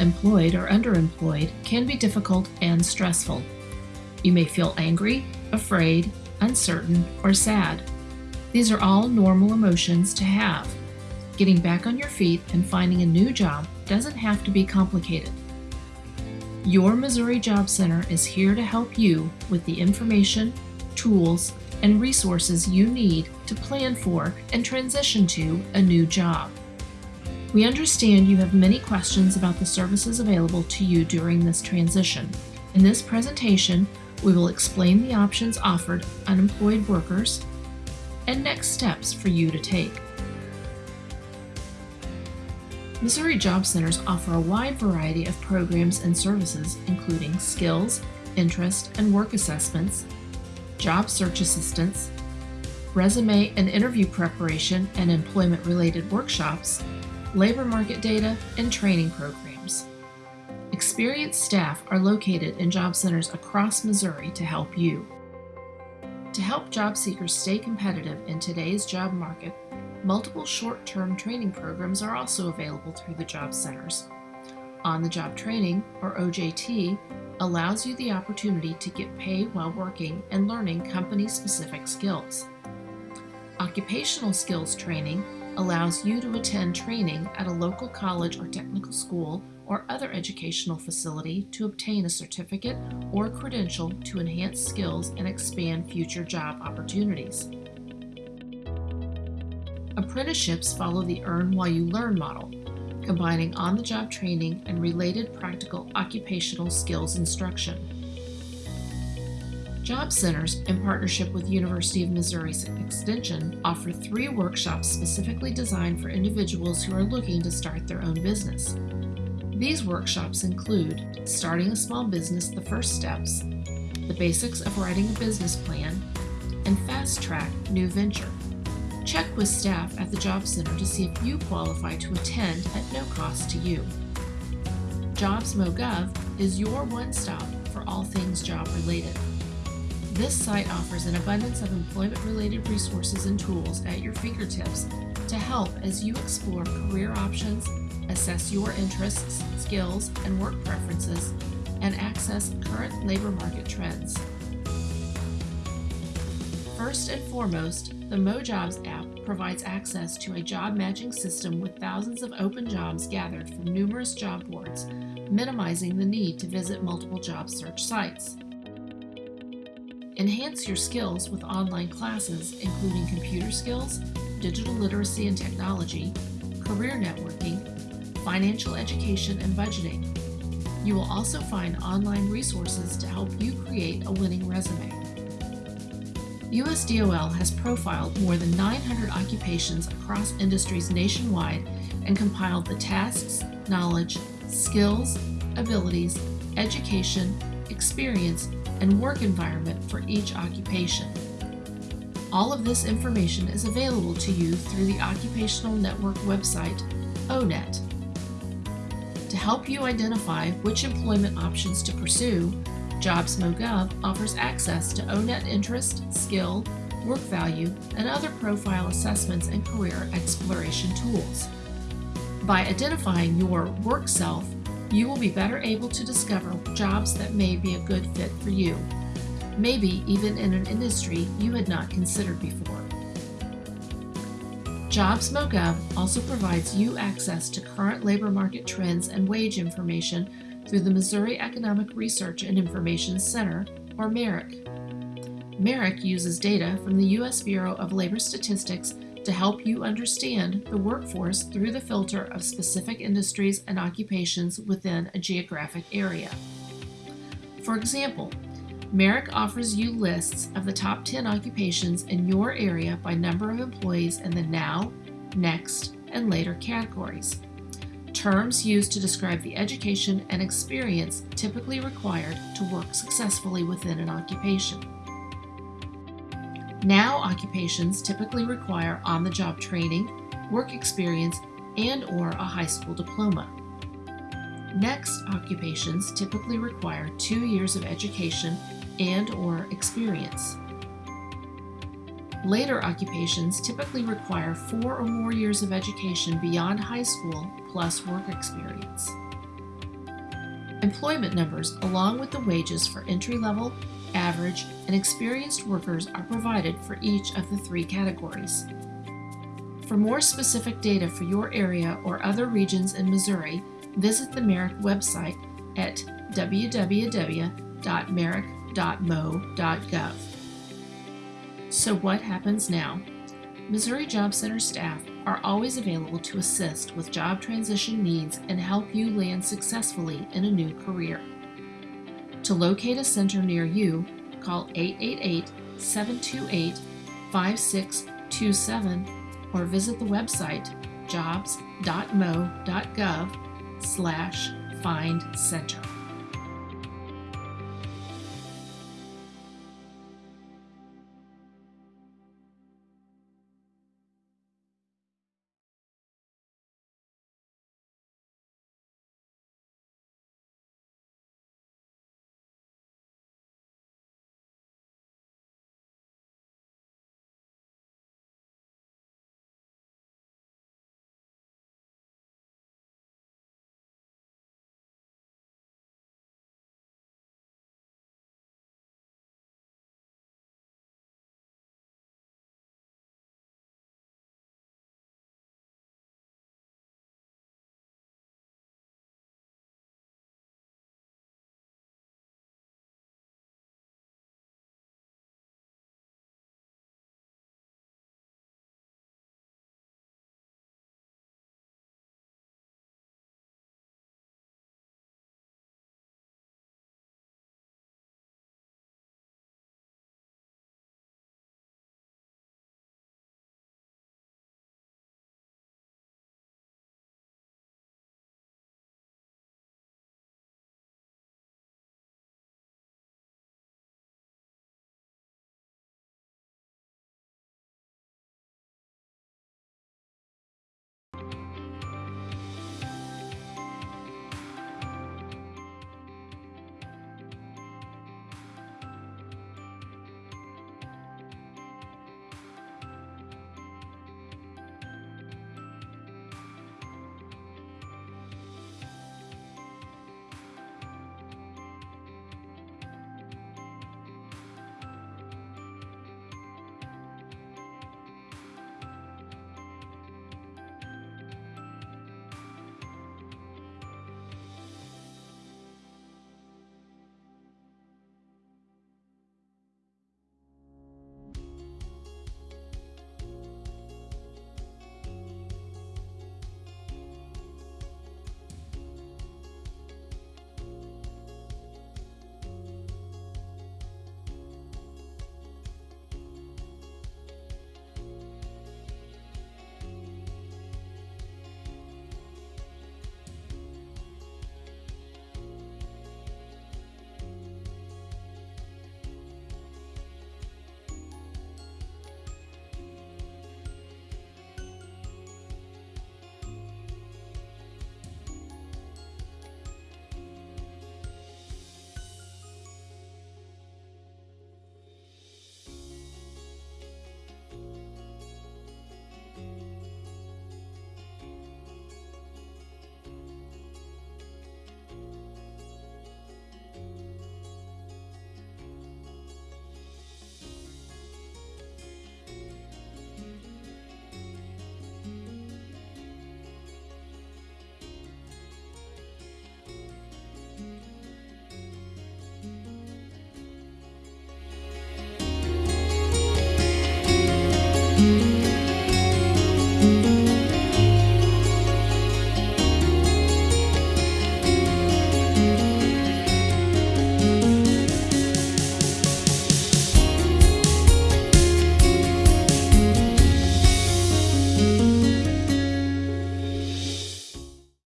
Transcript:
Being unemployed or underemployed can be difficult and stressful. You may feel angry, afraid, uncertain, or sad. These are all normal emotions to have. Getting back on your feet and finding a new job doesn't have to be complicated. Your Missouri Job Center is here to help you with the information, tools, and resources you need to plan for and transition to a new job. We understand you have many questions about the services available to you during this transition. In this presentation, we will explain the options offered unemployed workers and next steps for you to take. Missouri Job Centers offer a wide variety of programs and services including skills, interest, and work assessments, job search assistance, resume and interview preparation and employment-related workshops, labor market data, and training programs. Experienced staff are located in job centers across Missouri to help you. To help job seekers stay competitive in today's job market, multiple short-term training programs are also available through the job centers. On-the-job training, or OJT, allows you the opportunity to get paid while working and learning company-specific skills. Occupational skills training allows you to attend training at a local college or technical school or other educational facility to obtain a certificate or credential to enhance skills and expand future job opportunities. Apprenticeships follow the Earn While You Learn model, combining on-the-job training and related practical occupational skills instruction. Job Centers, in partnership with University of Missouri Extension, offer three workshops specifically designed for individuals who are looking to start their own business. These workshops include Starting a Small Business The First Steps, The Basics of Writing a Business Plan, and Fast Track New Venture. Check with staff at the Job Center to see if you qualify to attend at no cost to you. JobsMoGov is your one-stop for all things job-related. This site offers an abundance of employment-related resources and tools at your fingertips to help as you explore career options, assess your interests, skills, and work preferences, and access current labor market trends. First and foremost, the MoJobs app provides access to a job matching system with thousands of open jobs gathered from numerous job boards, minimizing the need to visit multiple job search sites. Enhance your skills with online classes including computer skills, digital literacy and technology, career networking, financial education and budgeting. You will also find online resources to help you create a winning resume. USDOL has profiled more than 900 occupations across industries nationwide and compiled the tasks, knowledge, skills, abilities, education, experience, and work environment for each occupation. All of this information is available to you through the Occupational Network website, ONET. To help you identify which employment options to pursue, JobsMoGov offers access to ONET interest, skill, work value, and other profile assessments and career exploration tools. By identifying your work self, you will be better able to discover jobs that may be a good fit for you, maybe even in an industry you had not considered before. JobsMoGov also provides you access to current labor market trends and wage information through the Missouri Economic Research and Information Center, or MERIC. MERIC uses data from the U.S. Bureau of Labor Statistics to help you understand the workforce through the filter of specific industries and occupations within a geographic area. For example, MERIC offers you lists of the top 10 occupations in your area by number of employees in the now, next, and later categories terms used to describe the education and experience typically required to work successfully within an occupation. Now occupations typically require on-the-job training, work experience, and or a high school diploma. Next occupations typically require two years of education and or experience. Later occupations typically require four or more years of education beyond high school plus work experience. Employment numbers, along with the wages for entry level, average, and experienced workers, are provided for each of the three categories. For more specific data for your area or other regions in Missouri, visit the MERIC website at www.meric.mo.gov. So, what happens now? Missouri Job Center staff are always available to assist with job transition needs and help you land successfully in a new career. To locate a center near you, call 888 728 5627 or visit the website jobs.mo.gov slash find center.